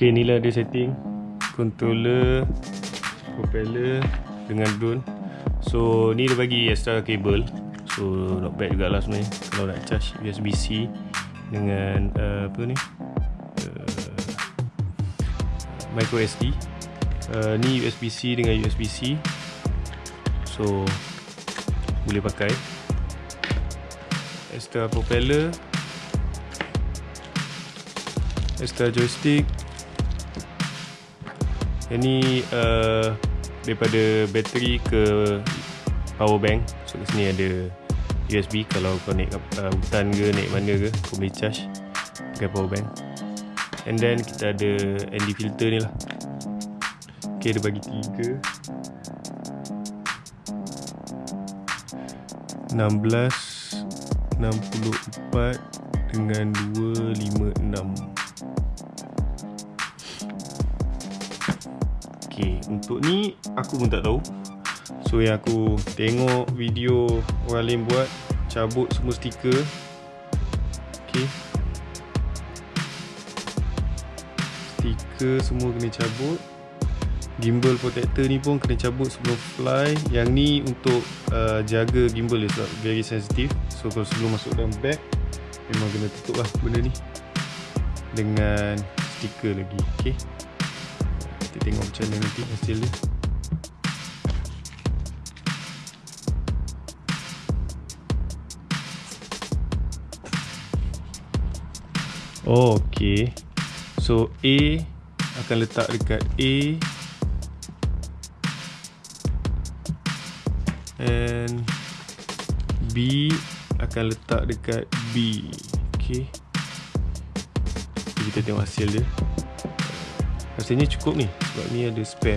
Ok inilah dia setting. Controller Propeller Dengan drone. So ni dia bagi extra cable So not bad jugalah sebenarnya. Kalau nak charge USB-C Dengan uh, apa ni? Uh, Micro SD uh, Ni USB-C dengan USB-C So Boleh pakai. Extra propeller. Extra joystick Yang ni uh, Daripada bateri ke Power bank. So kat sini ada USB Kalau kau naik uh, hutan ke Naik mana ke Kau boleh charge Pakai power bank. And then kita ada ND filter ni lah. Okay dia bagi tiga. 16 64 dengan 256 Okay, untuk ni aku pun tak tahu. So yang aku tengok video orang lain buat Cabut semua stiker. Okay Stiker semua kena cabut. Gimbal protector ni pun kena cabut sebelum fly. Yang ni untuk uh, jaga gimbal dia sebab very sensitive. So kalau sebelum masuk dalam bag Memang kena tutup lah benda ni. Dengan stiker lagi. Okay kita tengok macam mana nanti hasil dia. Ok so A akan letak dekat A. And B akan letak dekat B. Ok kita tengok hasil dia Rasanya cukup ni. Sebab ni ada spare